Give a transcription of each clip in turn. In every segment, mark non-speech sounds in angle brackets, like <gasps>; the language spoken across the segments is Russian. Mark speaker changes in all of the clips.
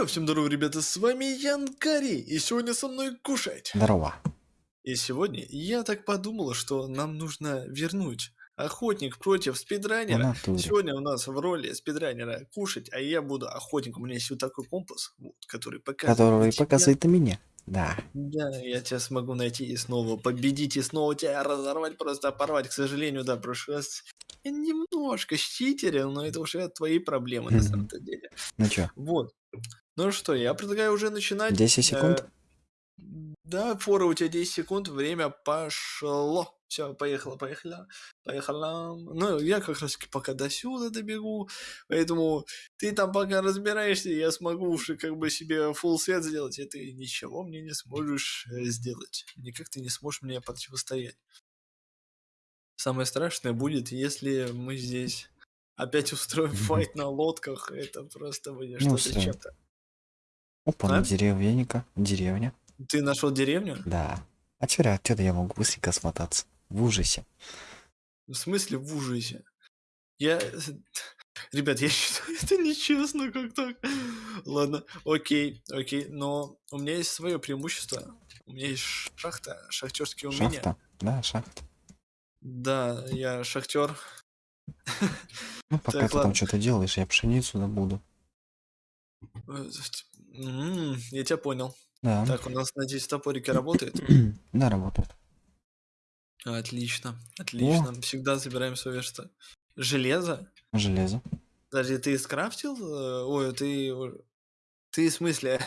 Speaker 1: Йо, всем здорово, ребята, с вами Ян Кари, и сегодня со мной кушать.
Speaker 2: Здорово.
Speaker 1: И сегодня я так подумал, что нам нужно вернуть охотник против спидранера. Сегодня у нас в роли спидранера кушать, а я буду охотником. У меня есть вот такой компас, вот, который показывает.
Speaker 2: Который показывает на меня. Да.
Speaker 1: Да, я тебя смогу найти и снова победить, и снова тебя разорвать, просто порвать. К сожалению, да, прошлый раз я немножко щитерил, но это уже твои проблемы на самом-то деле.
Speaker 2: Ну чё?
Speaker 1: Вот. Ну что, я предлагаю уже начинать.
Speaker 2: 10 секунд?
Speaker 1: Э, да, фора у тебя 10 секунд, время пошло. Все, поехала, поехала, поехала. Ну, я как раз пока до сюда добегу, поэтому ты там пока разбираешься, я смогу уже как бы себе full свет сделать, и ты ничего мне не сможешь э, сделать. Никак ты не сможешь мне противостоять. Самое страшное будет, если мы здесь опять устроим файт на лодках, это просто будет
Speaker 2: Ну,
Speaker 1: что-то чем-то.
Speaker 2: Опа,
Speaker 1: А?
Speaker 2: деревенька. Деревня.
Speaker 1: Ты нашел деревню?
Speaker 2: Да. А чё, отсюда я могу быстренько смотаться. В ужасе.
Speaker 1: В смысле в ужасе? Я... <laughs> Ребят, я <laughs> считаю, это нечестно как так. Ладно, окей, окей, но у меня есть свое преимущество. У меня есть шахта, шахтерские умения.
Speaker 2: Шахта? Да, шахта.
Speaker 1: Да, я шахтер.
Speaker 2: Ну, пока
Speaker 1: Так,
Speaker 2: ты там
Speaker 1: ладно.
Speaker 2: что-то делаешь, я пшеницу добуду.
Speaker 1: М, Я тебя понял.
Speaker 2: Да.
Speaker 1: Так, у нас, надеюсь, топорики работают? <clears throat>
Speaker 2: да, работает.
Speaker 1: Отлично, отлично. Всегда забираем свое что? Железо?
Speaker 2: Железо.
Speaker 1: Подожди, ты скрафтил? э, Ой, ты... Ты в смысле?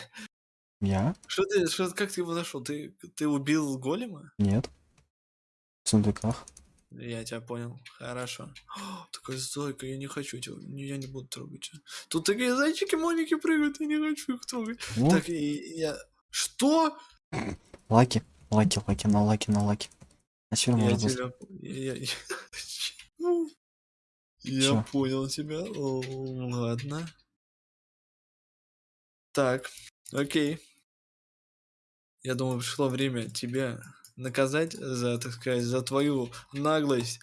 Speaker 2: Я?
Speaker 1: Что ты, что, как ты его нашел? Ты, ты убил голема?
Speaker 2: Нет. В сундуках.
Speaker 1: Я тебя понял. Хорошо. О, такая зайка, я не хочу тебя, я не буду трогать. Тут такие зайчики маленькие прыгают, я не хочу их трогать.
Speaker 2: О,
Speaker 1: Так, и я... Что?
Speaker 2: лаки. Лаки, лаки, на лаки, на лаки. А все
Speaker 1: Я тебя... Я, я- Ну, <laughs> я
Speaker 2: Чё?
Speaker 1: понял тебя. О, Ладно. Так, окей. Я думаю, пришло время тебя наказать за, так сказать, за твою наглость.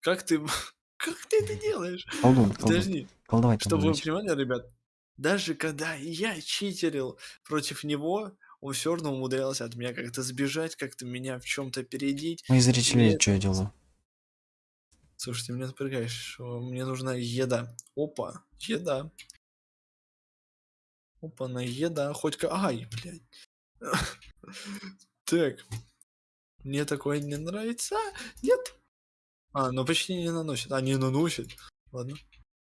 Speaker 1: Как ты... <laughs> Как ты это делаешь?
Speaker 2: Колдун, колдун.
Speaker 1: Подожди.
Speaker 2: Там
Speaker 1: Чтобы вы понимали, ребят, даже когда я читерил против него, он все равно умудрялся от меня как-то сбежать, как-то меня в чем-то опередить.
Speaker 2: Мои зрители,
Speaker 1: Нет.
Speaker 2: что я делаю?
Speaker 1: Слушай, ты меня напрягаешь. Мне нужна еда. Опа, еда. Опа, на еда. Хоть ка... Ай, блядь. <laughs> Так. Мне такое не нравится. Нет. А, ну почти не наносит. А, не наносит. Ладно.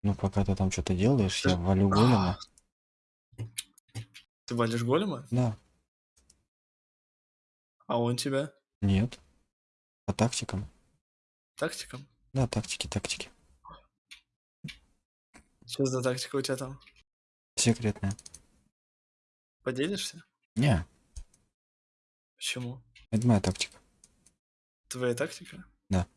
Speaker 2: Ну, пока ты там что-то делаешь, я
Speaker 1: Да.
Speaker 2: валю голема.
Speaker 1: Ты валишь голема?
Speaker 2: Да.
Speaker 1: А он тебя?
Speaker 2: Нет. По тактикам.
Speaker 1: Тактиком?
Speaker 2: Да, тактики, тактики.
Speaker 1: Что за тактика у тебя там?
Speaker 2: Секретная.
Speaker 1: Поделишься?
Speaker 2: Не,
Speaker 1: Почему?
Speaker 2: это моя тактика.
Speaker 1: Твоя тактика?
Speaker 2: Да.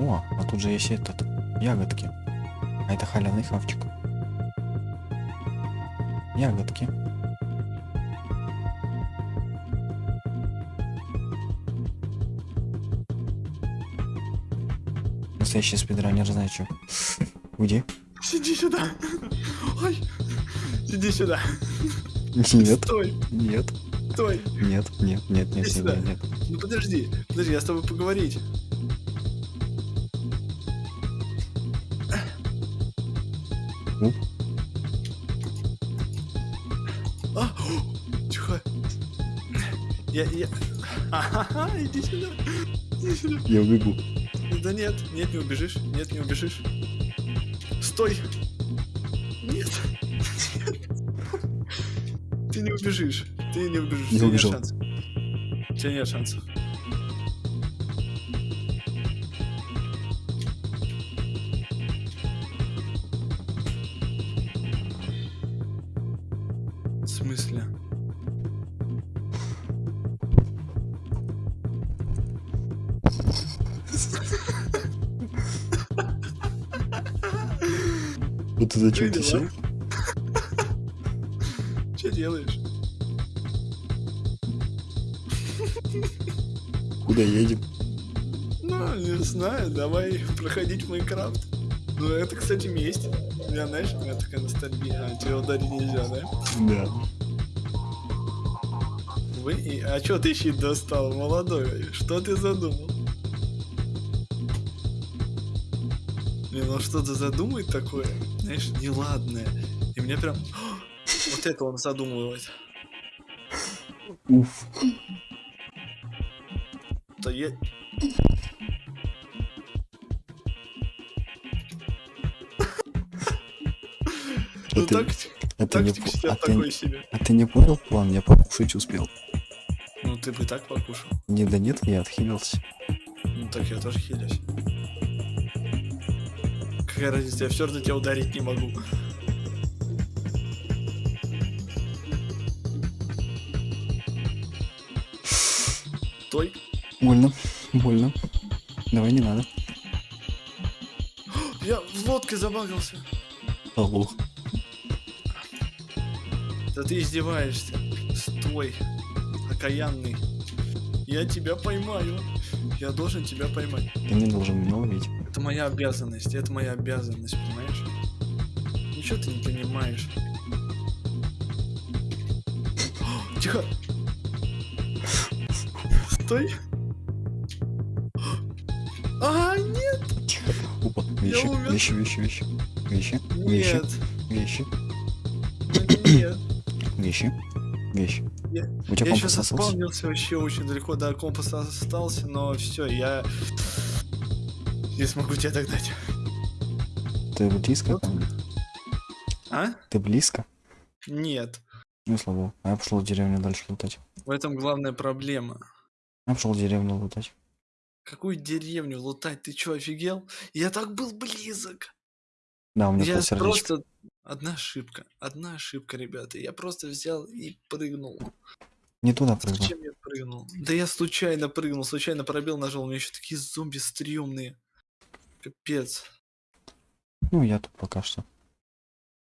Speaker 2: О, а тут же есть этот, ягодки. А это халявный хавчик. Ягодки. Настоящий спидранер, знает что. <laughs> Уйди.
Speaker 1: Иди сюда. Ой. Иди сюда.
Speaker 2: Нет,
Speaker 1: Стой,
Speaker 2: нет,
Speaker 1: стой.
Speaker 2: нет, нет, нет, нет, нет, нет.
Speaker 1: Ну подожди, подожди, я с тобой поговорить.
Speaker 2: Уп.
Speaker 1: А, о, тихо. Я, я... Ага, иди сюда. Иди сюда.
Speaker 2: Я убегу.
Speaker 1: Да нет, нет, не убежишь. Нет, не убежишь. Стой. Нет. Ты не убежишь. Ты не убежишь.
Speaker 2: Я
Speaker 1: У тебя нет
Speaker 2: убежал.
Speaker 1: шансов. У тебя нет шансов. В смысле?
Speaker 2: Вот ты зачем ты сел?
Speaker 1: Что делаешь?
Speaker 2: Куда едем?
Speaker 1: Ну, не знаю, давай проходить Майнкрафт. Ну, это, кстати, месть. Я, знаешь, у меня такая ностальгия. А, тебя ударить нельзя, да?
Speaker 2: Да.
Speaker 1: Вы... и- А чё ты щит достал, молодой? Что ты задумал? Не, ну что-то задумает такое, знаешь, неладное. И мне прям... Вот это он задумывает.
Speaker 2: Уф.
Speaker 1: То я... Ну так,
Speaker 2: Это не
Speaker 1: тактик
Speaker 2: по-
Speaker 1: сейчас
Speaker 2: а ты,
Speaker 1: себе.
Speaker 2: а ты не понял план? Я покушать успел.
Speaker 1: Ну ты бы так покушал.
Speaker 2: Не, да нет, я отхилился.
Speaker 1: Ну так я тоже хилюсь. Какая разница, я все равно тебя ударить не могу. Стой.
Speaker 2: Больно, больно. Давай не надо. <gasps>
Speaker 1: Я в лодке забагался.
Speaker 2: Лох.
Speaker 1: Да ты издеваешься. Стой. Окаянный. Я тебя поймаю. Я должен тебя поймать.
Speaker 2: Ты не должен меня ловить.
Speaker 1: Это моя обязанность. Это моя обязанность, понимаешь? Ничего ты не понимаешь. <gasps> Тихо. Стой.
Speaker 2: Вещи,
Speaker 1: умер.
Speaker 2: вещи, вещи, вещи. Вещи, вещи,
Speaker 1: нет,
Speaker 2: вещи, вещи, вещи.
Speaker 1: Я-
Speaker 2: У тебя
Speaker 1: Я еще
Speaker 2: компас остался?
Speaker 1: заспавнился вообще очень далеко, да, компас остался, но все, я не смогу тебя догнать.
Speaker 2: Ты близко
Speaker 1: Вот.
Speaker 2: мне?
Speaker 1: А?
Speaker 2: Ты близко?
Speaker 1: Нет.
Speaker 2: Ну, слава богу. А я пошел в деревню дальше лутать.
Speaker 1: В этом главная проблема.
Speaker 2: Я пошел в деревню лутать.
Speaker 1: Какую деревню лутать? Ты чё, офигел? Я так был близок.
Speaker 2: Да, у меня
Speaker 1: Я просто... Одна ошибка. Одна ошибка, ребята. Я просто взял и прыгнул.
Speaker 2: Не туда прыгнул.
Speaker 1: Зачем я прыгнул? Да я случайно прыгнул, случайно пробел нажал. У меня еще такие зомби стрёмные. Капец.
Speaker 2: Ну, я тут пока что.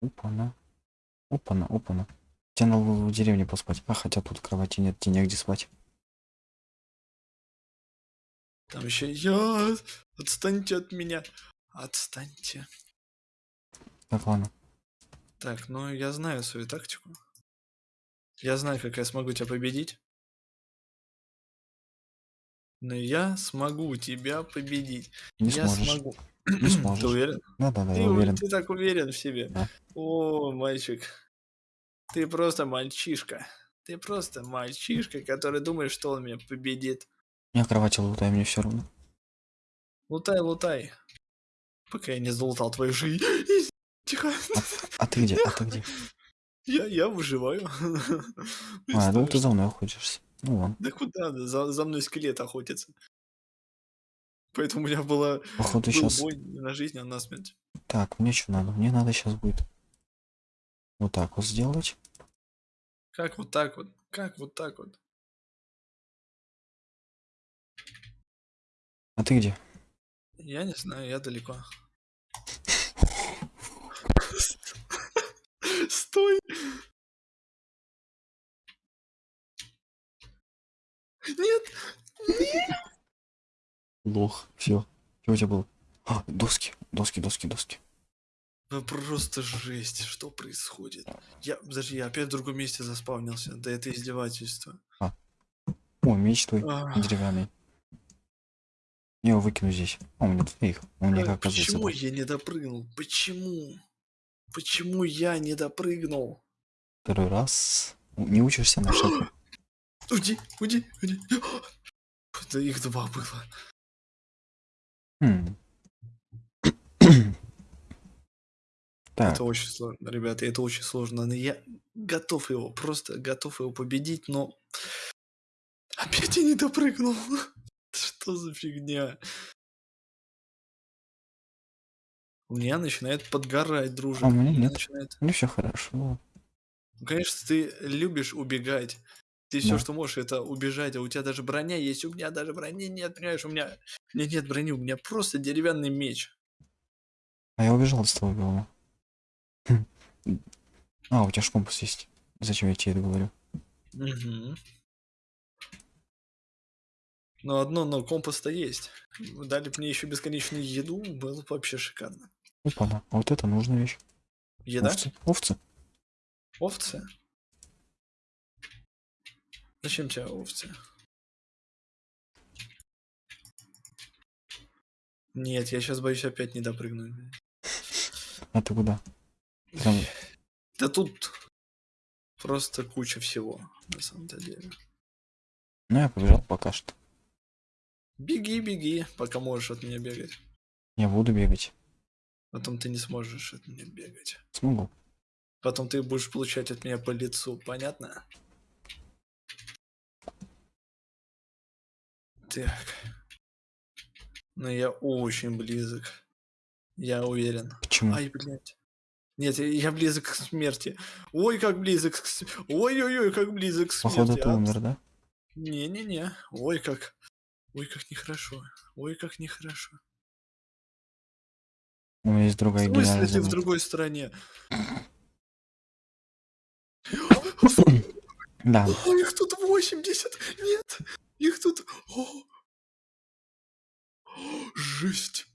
Speaker 2: Опа-на. Опа-на, опа-на. Тебе надо в деревне поспать. А, хотя тут кровати нет, тебе негде спать.
Speaker 1: Там еще я. Отстаньте от меня. Отстаньте.
Speaker 2: Так, ладно.
Speaker 1: Так, ну я знаю свою тактику. Я знаю, как я смогу тебя победить. Но я смогу тебя победить.
Speaker 2: Не
Speaker 1: я
Speaker 2: сможешь.
Speaker 1: смогу.
Speaker 2: Не
Speaker 1: Ты
Speaker 2: сможешь.
Speaker 1: уверен?
Speaker 2: Да-да-да,
Speaker 1: Ты,
Speaker 2: я уверен.
Speaker 1: ты так уверен в себе.
Speaker 2: Да.
Speaker 1: О, мальчик. Ты просто мальчишка. Ты просто мальчишка, который думает, что он меня победит.
Speaker 2: Я кровати лутай, мне все равно.
Speaker 1: Лутай, лутай. Пока я не залутал твою жизнь. <laughs> Тихо.
Speaker 2: А ты где? А ты где?
Speaker 1: Я, я выживаю. <laughs>
Speaker 2: А, думал, ты за мной охотишься. Ну ладно.
Speaker 1: Да куда? да, За, за мной скелет охотится. Поэтому у меня была
Speaker 2: Походу
Speaker 1: был
Speaker 2: сейчас.
Speaker 1: бой не на жизнь, а на смерть.
Speaker 2: Так, мне что надо? Мне надо сейчас будет. Вот так вот сделать.
Speaker 1: Как вот так вот? Как вот так вот?
Speaker 2: А ты где?
Speaker 1: Я не знаю, я далеко. Стой! Нет!
Speaker 2: Лох. Все. Что у тебя было? А, доски. Доски, доски, доски.
Speaker 1: Ну просто жесть, что происходит? Я, подожди, я опять в другом месте заспавнился. Да это издевательство.
Speaker 2: О, меч твой
Speaker 1: Ах,
Speaker 2: деревянный. Я его выкину здесь. А, у меня тут их. У меня,
Speaker 1: а
Speaker 2: оказывается,
Speaker 1: почему я не допрыгнул? Почему? Почему я не допрыгнул?
Speaker 2: второй раз. Не учишься на шаг. <gasps>
Speaker 1: Уйди, уйди, уйди. <gasps> Да их два было.
Speaker 2: Хм. <clears throat> Так,
Speaker 1: Это очень сложно, ребята, это очень сложно. Но я готов его, просто готов его победить, но опять я не допрыгнул. <laughs> Что за фигня? У меня начинает подгорать, дружок.
Speaker 2: А у меня нет.
Speaker 1: начинает...
Speaker 2: ну все хорошо.
Speaker 1: Ну, конечно, ты любишь убегать. Ты все,
Speaker 2: Да.
Speaker 1: что можешь, это убежать, а у тебя даже броня есть, у меня даже брони нет, понимаешь, у меня, у меня нет брони, у меня просто деревянный меч.
Speaker 2: А я убежал с твоего дома. Хм. А, у тебя ж компас есть. Зачем я тебе это говорю?
Speaker 1: Мгм. Но одно, но компас-то есть. Дали бы мне еще бесконечную еду, было бы вообще шикарно.
Speaker 2: Опа-на. А вот это нужная вещь.
Speaker 1: Еда?
Speaker 2: Овцы. Овцы.
Speaker 1: Овцы? Зачем тебе овцы? Нет, я сейчас боюсь опять не допрыгнуть.
Speaker 2: А ты куда? Прям
Speaker 1: Да тут просто куча всего, на самом-то деле.
Speaker 2: Ну, я побежал пока что.
Speaker 1: Беги, беги, пока можешь от меня бегать.
Speaker 2: Я буду бегать.
Speaker 1: Потом ты не сможешь от меня бегать.
Speaker 2: Смогу.
Speaker 1: Потом ты будешь получать от меня по лицу, понятно? Так. Но я очень близок. Я уверен.
Speaker 2: Почему?
Speaker 1: Ай, блядь. Нет, я- я близок к смерти. Ой, как близок к с- Ой-ой-ой, как близок к смерти.
Speaker 2: Походу ты
Speaker 1: а?
Speaker 2: умер, да?
Speaker 1: Не-не-не. Ой, как. Ой, как нехорошо. Ой, как нехорошо.
Speaker 2: У меня есть
Speaker 1: В
Speaker 2: другая
Speaker 1: смысле
Speaker 2: гениальная
Speaker 1: ты в другой стране?
Speaker 2: Да.
Speaker 1: О, их тут 80! Нет! Их тут... О! О, Жесть!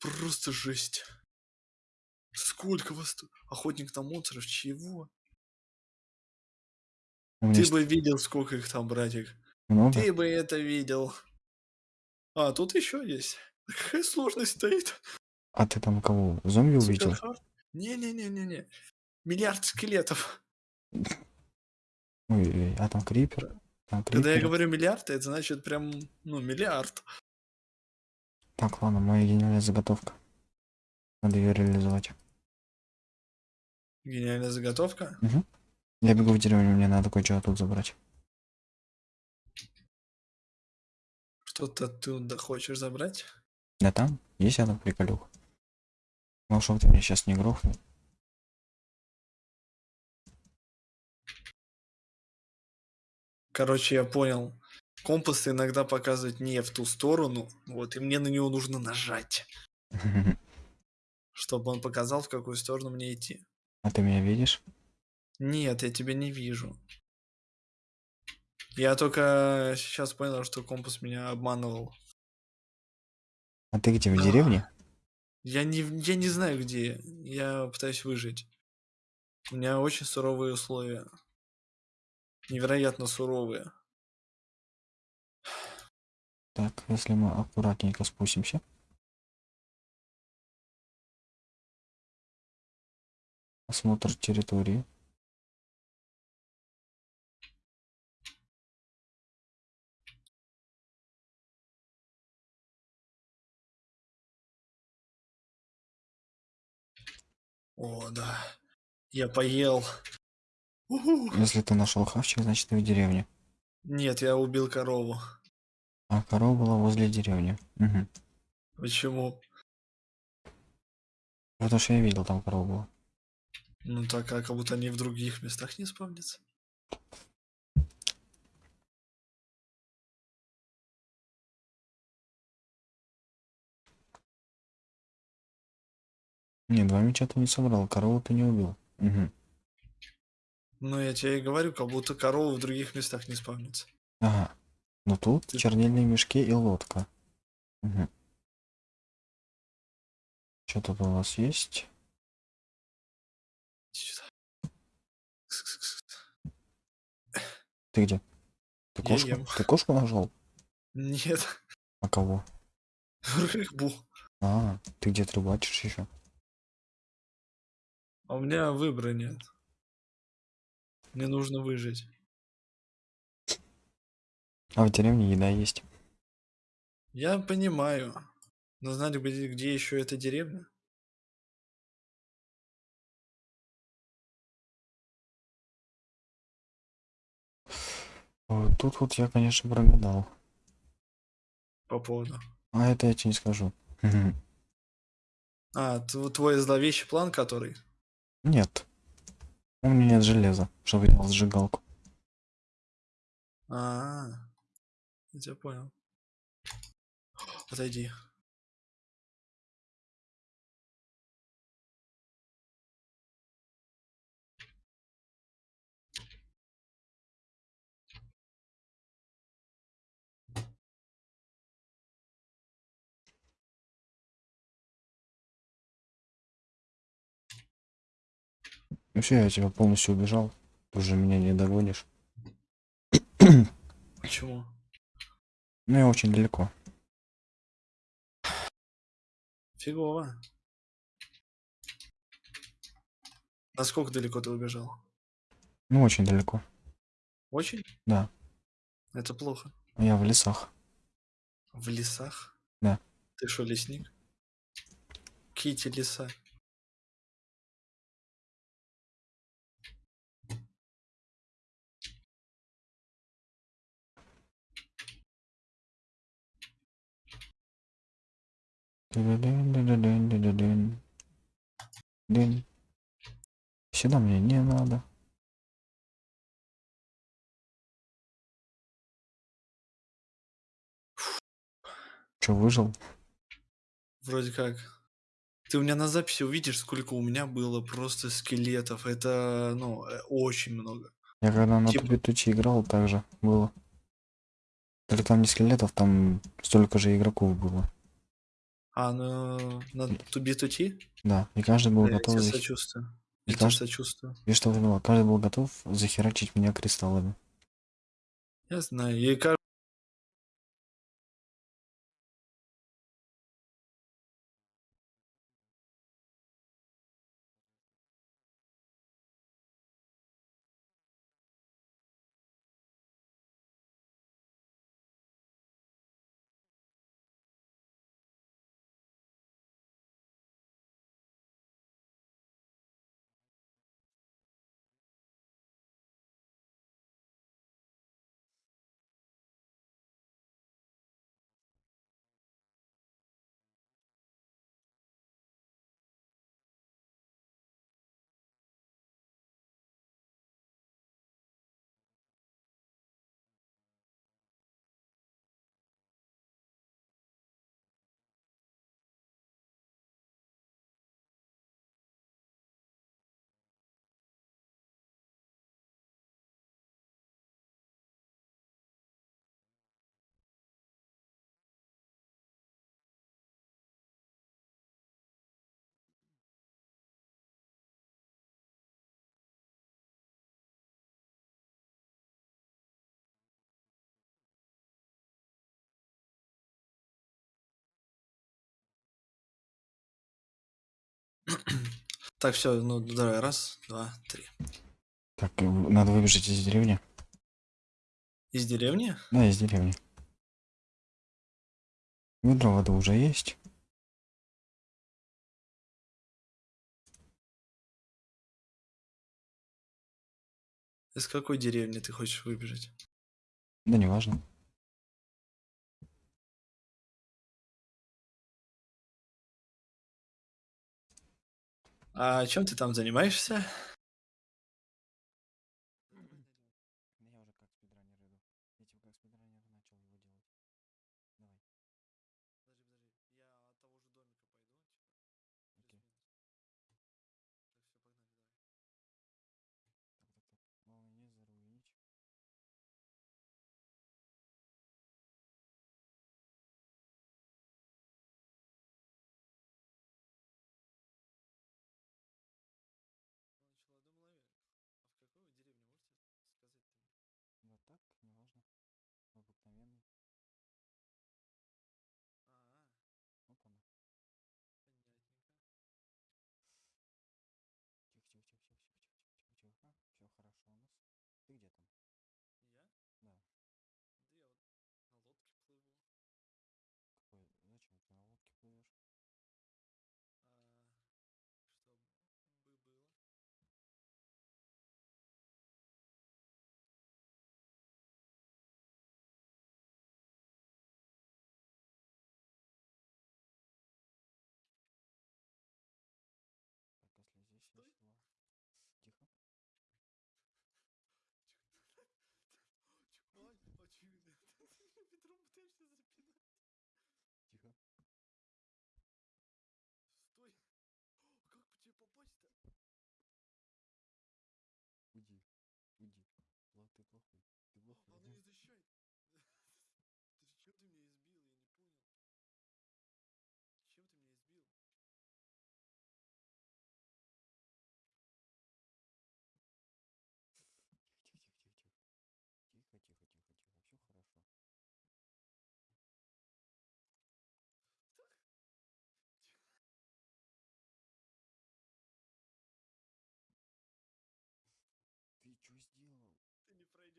Speaker 1: Просто жесть! Сколько вас тут? Охотник на монстров? Чего? Ты бы видел, сколько их там, братик.
Speaker 2: много.
Speaker 1: Ты бы это видел. А, тут еще есть. <laughs> Какая сложность стоит?
Speaker 2: А ты там кого? Зомби увидел?
Speaker 1: Не-не-не-не-не. Миллиард скелетов. <laughs>
Speaker 2: Ой, а там крипер? Там
Speaker 1: Когда я
Speaker 2: крипер.
Speaker 1: говорю миллиард, это значит прям, ну, миллиард.
Speaker 2: Так, ладно, моя гениальная заготовка. Надо ее реализовать.
Speaker 1: Гениальная заготовка.
Speaker 2: Я бегу в деревню, мне надо кое-что тут забрать.
Speaker 1: Что-то ты туда хочешь забрать?
Speaker 2: Да там есть приколюха. Ну, чтобы ты меня сейчас не грохнул.
Speaker 1: Короче, я понял. Компас иногда показывает не в ту сторону, вот, и мне на него нужно нажать, <laughs> чтобы он показал, в какую сторону мне идти.
Speaker 2: А ты меня видишь?
Speaker 1: Нет, я тебя не вижу. Я только сейчас понял, что компас меня обманывал.
Speaker 2: А ты где, в
Speaker 1: А.
Speaker 2: деревне?
Speaker 1: Я не, я не знаю где. Я пытаюсь выжить. У меня очень суровые условия. Невероятно суровые.
Speaker 2: Так, если мы аккуратненько спустимся. Осмотр территории.
Speaker 1: О, да. Я поел. Уху.
Speaker 2: Если ты нашел хавчик, значит ты в деревне.
Speaker 1: Нет, я убил корову.
Speaker 2: А корова была возле деревни. Мгм.
Speaker 1: Почему?
Speaker 2: Потому что я видел, там корова была.
Speaker 1: Ну так, а как будто они в других местах не спавнятся.
Speaker 2: Не, два меча ты не собрал, корову ты не убил. Мгм.
Speaker 1: Ну, я тебе и говорю, как будто коровы в других местах не спавнятся.
Speaker 2: Ага. Ну тут
Speaker 1: Ты-
Speaker 2: чернильные мешки и лодка. Что тут у вас есть? Ты где? Ты
Speaker 1: Я
Speaker 2: кошку?
Speaker 1: ем.
Speaker 2: Ты кошку нашел?
Speaker 1: Нет,
Speaker 2: А кого? <laughs>
Speaker 1: рыбу.
Speaker 2: А, ты где-то рыбачишь еще?
Speaker 1: А у меня выбора нет. Мне нужно выжить.
Speaker 2: А в деревне еда есть.
Speaker 1: Я понимаю. Но знать бы, где еще эта деревня?
Speaker 2: Вот Тут вот я, конечно, прогадал.
Speaker 1: По поводу.
Speaker 2: А это я тебе не скажу.
Speaker 1: А, твой зловещий план, который?
Speaker 2: Нет. У меня нет железа, чтобы делать сжигалку.
Speaker 1: А, я тебя понял. Отойди.
Speaker 2: Ну все, я тебя полностью убежал. Уже меня не догонишь.
Speaker 1: Почему?
Speaker 2: Ну я очень далеко.
Speaker 1: Фигово. Насколько далеко ты убежал?
Speaker 2: Ну очень далеко.
Speaker 1: Очень?
Speaker 2: Да.
Speaker 1: Это плохо.
Speaker 2: Я в лесах.
Speaker 1: В лесах?
Speaker 2: Да.
Speaker 1: Ты что, лесник? Кити леса.
Speaker 2: Сюда мне не надо. Че, выжил?
Speaker 1: Вроде как. Ты у меня на записи увидишь, сколько у меня было просто скелетов. Это, ну, очень много.
Speaker 2: Я когда на
Speaker 1: Типа-
Speaker 2: тупе тучи играл, так же было. Только там не скелетов, там столько же игроков было.
Speaker 1: А на, на туби тути?
Speaker 2: Да, и каждый был
Speaker 1: Да, я
Speaker 2: готов...
Speaker 1: тебе
Speaker 2: захи-
Speaker 1: сочувствую.
Speaker 2: И
Speaker 1: Я
Speaker 2: кажд-
Speaker 1: сочувствую.
Speaker 2: И что это было? Каждый был готов захерачить меня кристаллами.
Speaker 1: Я знаю. И каждый... <clears throat> Так, все, ну давай, раз, два, три.
Speaker 2: Так, э, надо выбежать из деревни.
Speaker 1: Из деревни?
Speaker 2: Да, из деревни. Ведро воды уже есть.
Speaker 1: Из какой деревни ты хочешь выбежать?
Speaker 2: Да неважно.
Speaker 1: А чем ты там занимаешься? discipline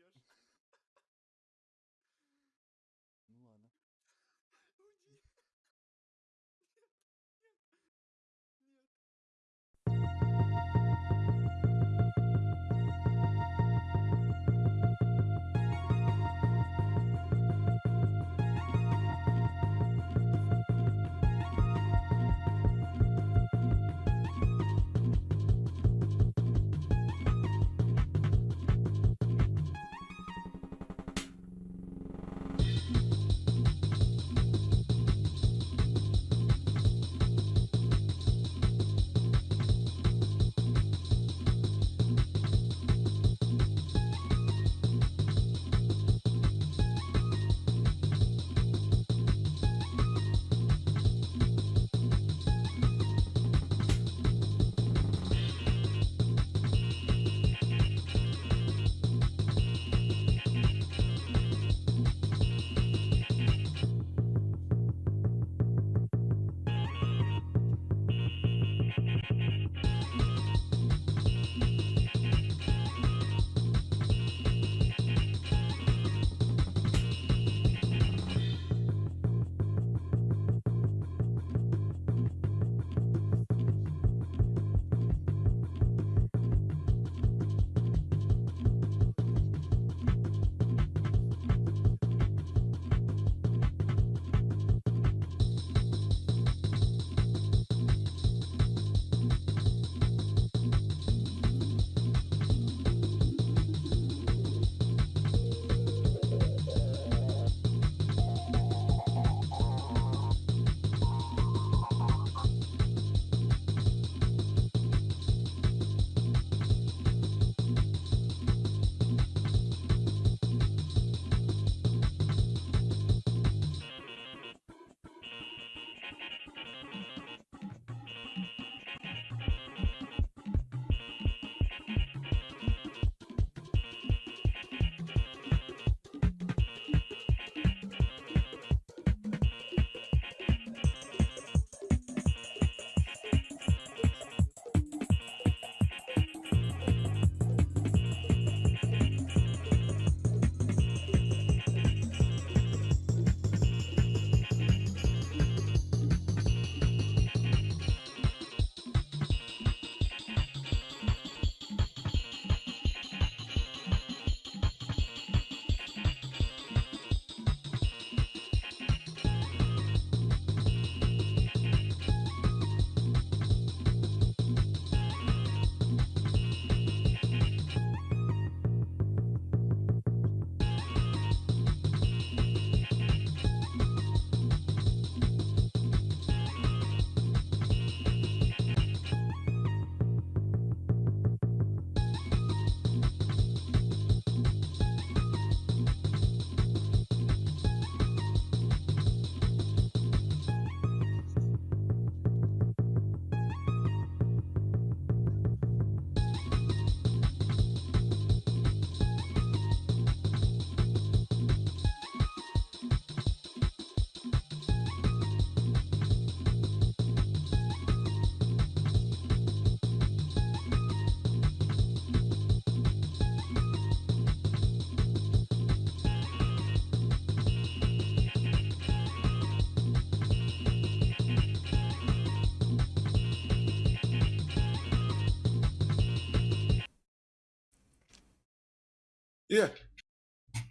Speaker 1: ellos.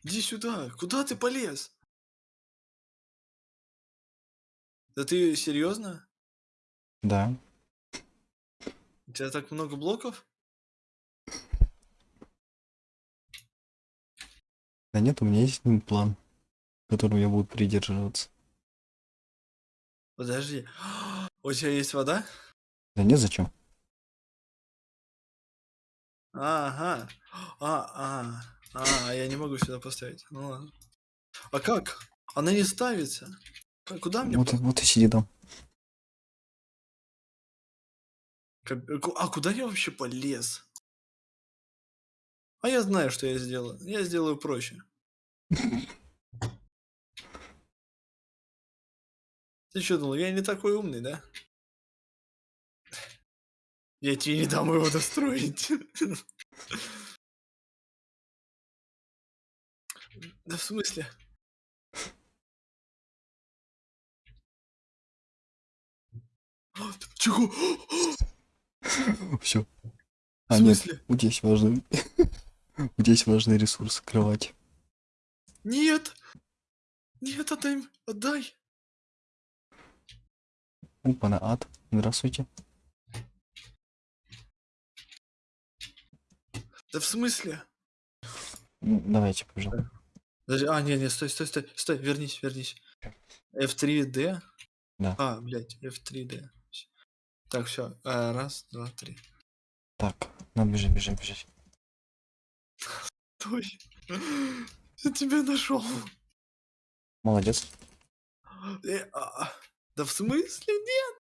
Speaker 1: Иди сюда. Куда ты полез? Да ты серьезно?
Speaker 2: Да.
Speaker 1: У тебя так много блоков?
Speaker 2: Да нет, у меня есть один план, которым я буду придерживаться.
Speaker 1: Подожди. <gasps> У тебя есть вода?
Speaker 2: Да нет, зачем?
Speaker 1: Ага. А, а, а, я не могу сюда поставить. Ну ладно. А как? Она не ставится. К- Куда мне?
Speaker 2: Вот, вот и сиди там.
Speaker 1: Ку- А куда я вообще полез? А я знаю, что я сделаю. Я сделаю проще. <laughs> Ты что думал, я не такой умный, да? Я тебе не дам его достроить. <laughs> Да в смысле? <gasps> Чего?
Speaker 2: Все.
Speaker 1: В
Speaker 2: А нет,
Speaker 1: смысле?
Speaker 2: у тебя есть важный... <laughs> Тебя есть важный ресурс, кровать.
Speaker 1: Нет! Нет, отдай! Отдай!
Speaker 2: Опа, на ад. Здравствуйте.
Speaker 1: Да в смысле?
Speaker 2: Ну, Давайте, пожалуйста.
Speaker 1: Подожди, а, не, не, стой, стой, стой, стой, вернись, вернись. F3D?
Speaker 2: Да.
Speaker 1: А, блядь, F3D. Так, все, раз, два, три.
Speaker 2: Так, ну бежим, бежим, бежим.
Speaker 1: Стой. Я тебя нашел.
Speaker 2: Молодец.
Speaker 1: Э, а, Да в смысле нет?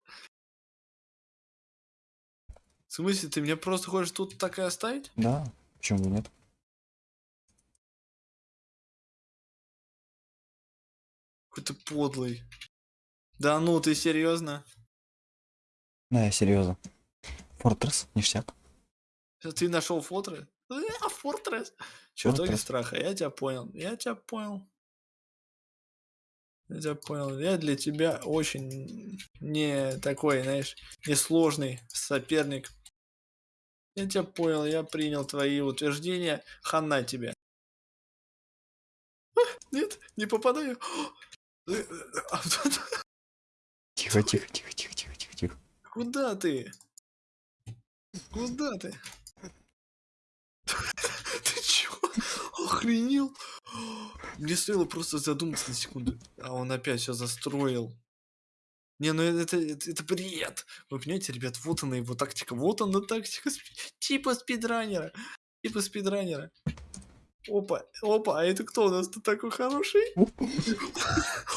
Speaker 1: В смысле, ты меня просто хочешь тут так и оставить?
Speaker 2: Да, почему бы нет?
Speaker 1: Какой-то подлый. Да ну, ты серьезно?
Speaker 2: Да, я серьезно. Фортресс, ништяк.
Speaker 1: Ты нашел Фортресс? А, Фортресс. Чертоги страха, я тебя понял. Я тебя понял. Я тебя понял. Я для тебя очень не такой, знаешь, несложный соперник. Я тебя понял, я принял твои утверждения. Хана тебе. А, Нет, не попадаю.
Speaker 2: Тихо, тихо, тихо, тихо, тихо, тихо, тихо.
Speaker 1: Куда ты? Куда ты? Ты чё? Охренел? Мне стоило просто задуматься на секунду, а он опять все застроил. Не, ну это, это, это бред. Вы понимаете, ребят, вот она его тактика. Вот она тактика типа спидранера. Типа спидранера. Опа, опа, а это кто у нас тут такой хороший? <laughs>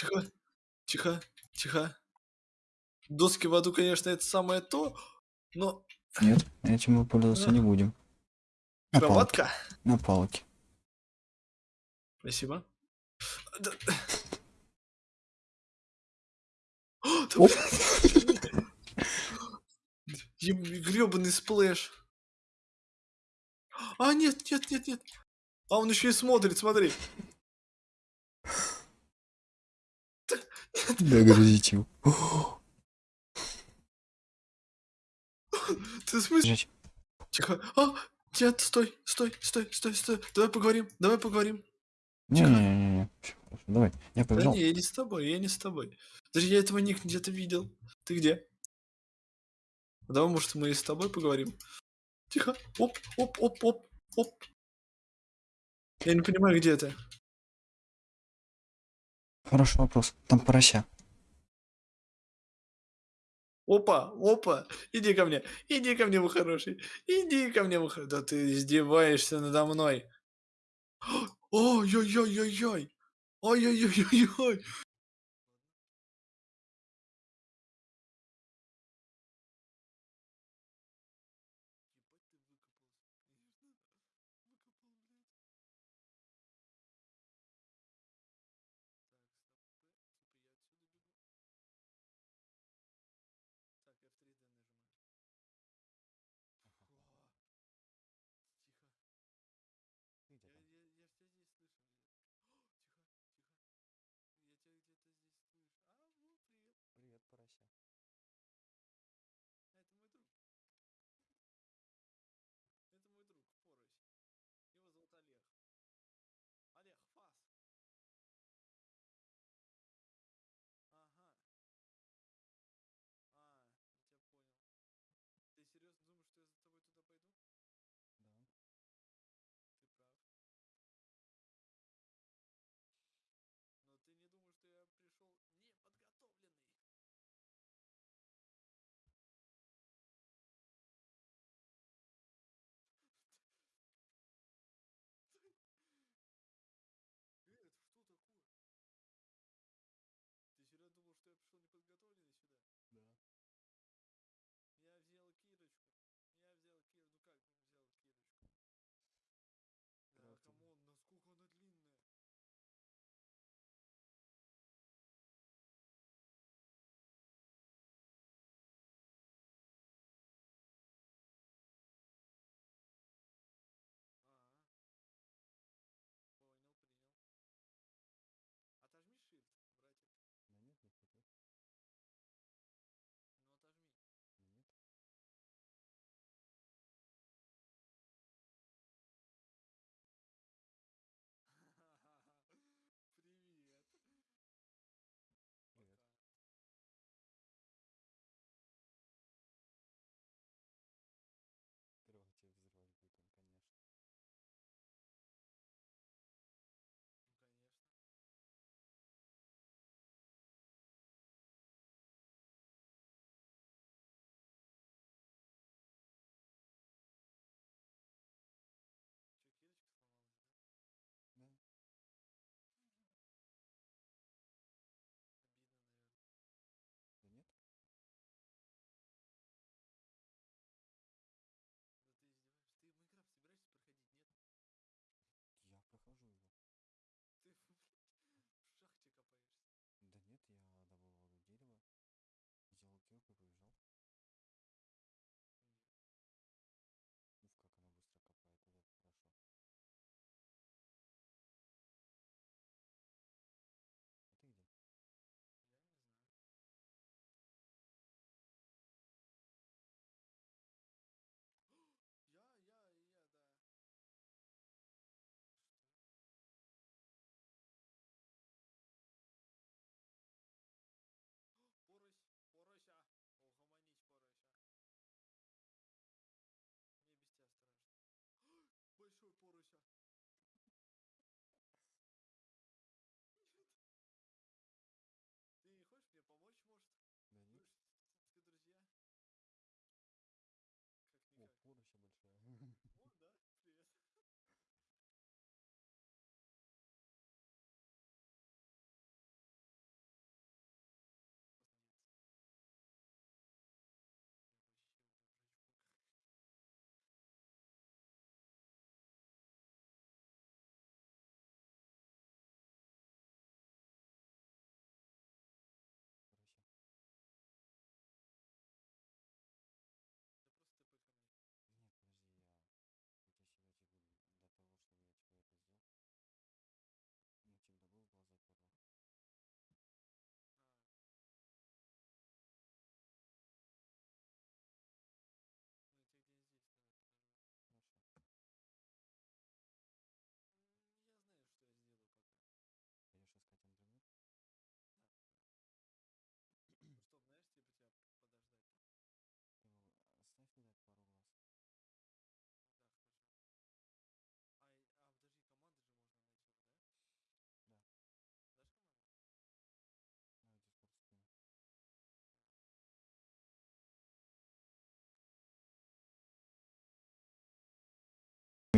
Speaker 1: Тихо. Тихо. Тихо. Доски в аду, конечно, это самое то, но...
Speaker 2: Нет, этим мы пользоваться не будем. На палке.
Speaker 1: Кроватка.
Speaker 2: На палке.
Speaker 1: Спасибо. Да-. Гребаный splash. А, нет, нет, нет, нет. А он еще и смотрит, смотри.
Speaker 2: Догрузить его.
Speaker 1: Ты в смысле?
Speaker 2: Жить.
Speaker 1: Тихо. А, нет, стой, стой, стой, стой, стой. Давай поговорим, давай поговорим.
Speaker 2: Не-не-не. Давай, я
Speaker 1: Да
Speaker 2: побежал.
Speaker 1: не, я не с тобой, я не с тобой. Даже я этого ник где-то видел. Ты где? Давай, может, мы и с тобой поговорим. Тихо. Оп, оп, оп, оп, оп. Я не понимаю, где ты.
Speaker 2: Хороший вопрос. Там порося.
Speaker 1: Опа, опа, иди ко мне, иди ко мне, мой хороший, иди ко мне, мой хороший. Да ты издеваешься надо мной. <gasps> Ой-ой-ой-ой-ой. Ой-ой-ой-ой-ой.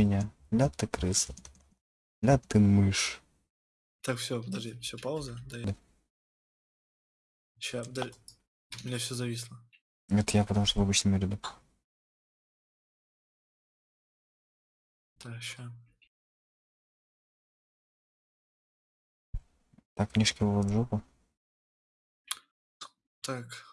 Speaker 2: Свинья, ля ты крыса, ля ты мышь.
Speaker 1: Так, все, подожди, все, пауза. Да.
Speaker 2: Да.
Speaker 1: Сейчас, подожди. У меня все зависло.
Speaker 2: Это я потому что в обычном ряду.
Speaker 1: Так, сейчас.
Speaker 2: Так, книжки в жопу.
Speaker 1: Так.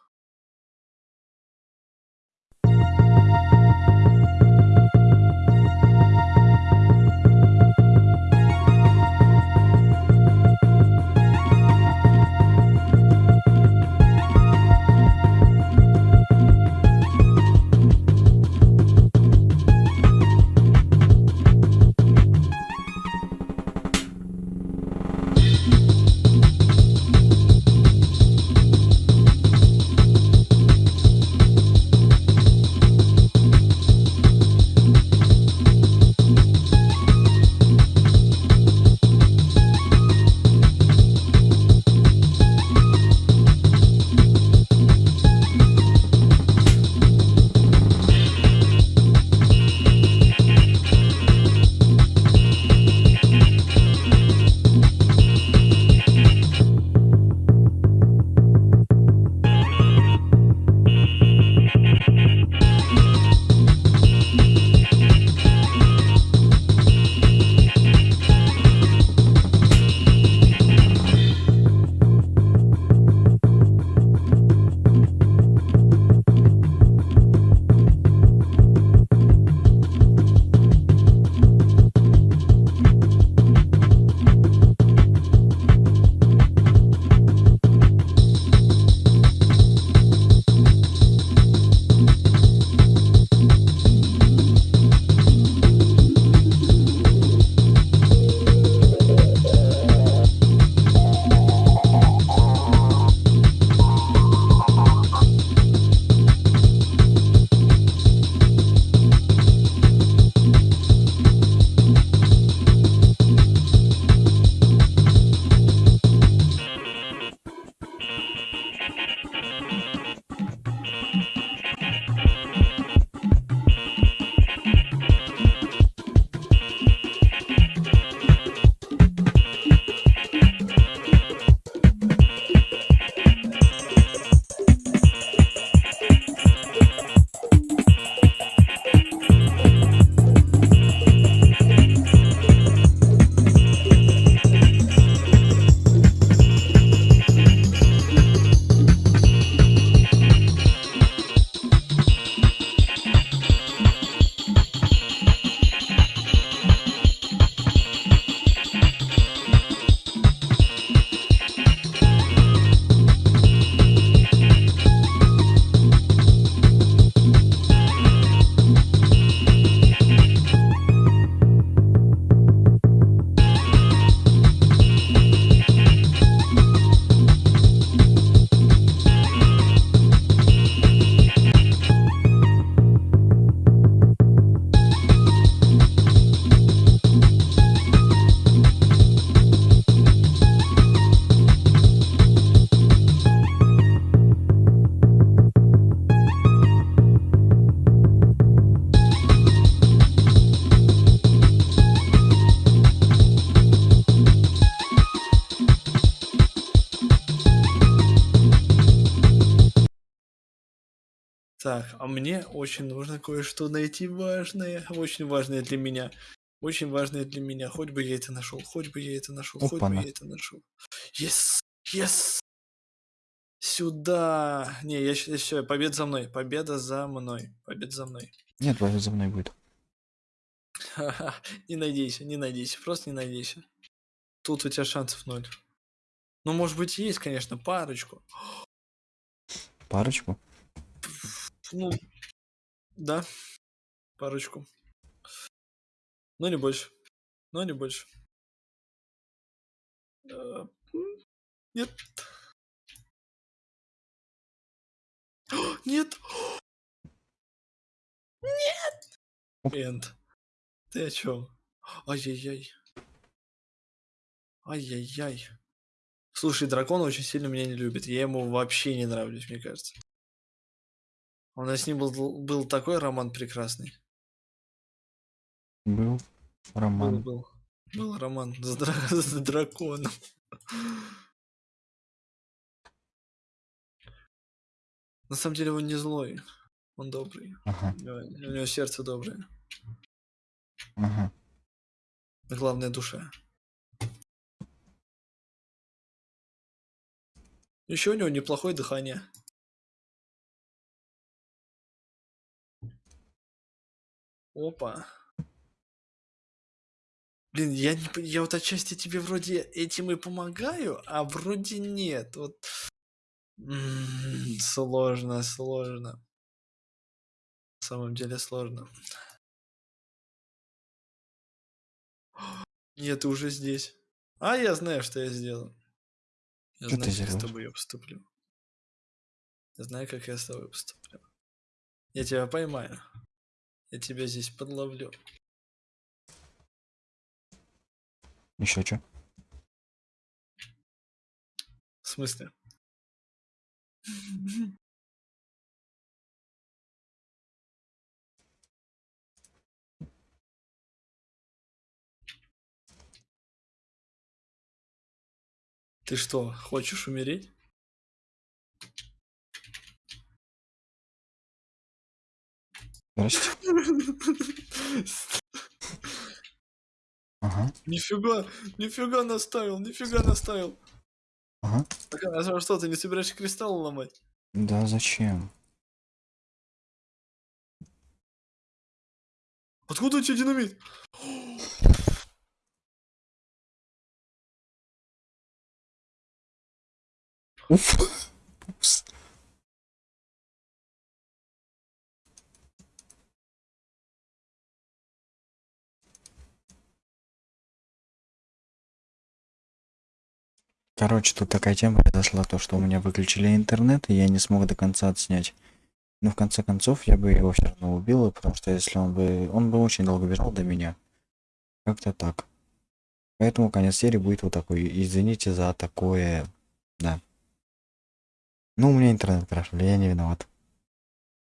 Speaker 1: Мне очень нужно кое-что найти важное, очень важное для меня. Очень важное для меня. Хоть бы я это нашел, хоть бы я это нашел, хоть бы я это нашел. Yes! Yes! Сюда! Не, я все, победа за мной. Победа за мной. Победа за мной.
Speaker 2: Нет, Валя за мной будет.
Speaker 1: Ха-ха, <laughs> Не надейся, не надейся, просто не надейся. Тут у тебя шансов ноль. Ну, может быть, есть, конечно, парочку.
Speaker 2: Парочку.
Speaker 1: Ну, да, парочку. Но не больше. Но не больше. Э, Нет. Нет. <gasps> Нет. Энд. Ты о чем? Ай-яй-яй. Ай-яй-яй. Слушай, дракон очень сильно меня не любит. Я ему вообще не нравлюсь, мне кажется. У нас с ним был, был такой роман прекрасный.
Speaker 2: Был
Speaker 1: Был,
Speaker 2: роман.
Speaker 1: был. Был роман с, дра- <laughs> с драконом. На самом деле он не злой. Он добрый.
Speaker 2: Ага,
Speaker 1: У него, у него сердце доброе.
Speaker 2: ага.
Speaker 1: Главное душа. Еще у него неплохое дыхание. Опа. Блин, я, не, я вот отчасти тебе вроде этим и помогаю, а вроде нет. Вот. М, Сложно, сложно. На самом деле сложно. Нет, ты уже здесь. А я знаю, что я сделаю. Я
Speaker 2: Что
Speaker 1: знаю, как я с тобой поступлю. Я знаю, как я с тобой поступлю. Я тебя поймаю. Я тебя здесь подловлю.
Speaker 2: Еще что?
Speaker 1: В смысле? Ты что, хочешь умереть?
Speaker 2: Здрасте. Ага,
Speaker 1: Нифига, нифига наставил, нифига наставил.
Speaker 2: ага.
Speaker 1: Так, а что, ты не собираешься кристалл ломать?
Speaker 2: Да зачем?
Speaker 1: Откуда у тебя динамит?
Speaker 2: Уф. Короче, тут такая тема произошла, то что у меня выключили интернет, и я не смог до конца отснять. Но в конце концов я бы его все равно убил, потому что если он бы... Он бы очень долго бежал до меня. Как-то так. Поэтому конец серии будет вот такой. Извините за такое... Да. Ну, у меня интернет крашили, я не виноват.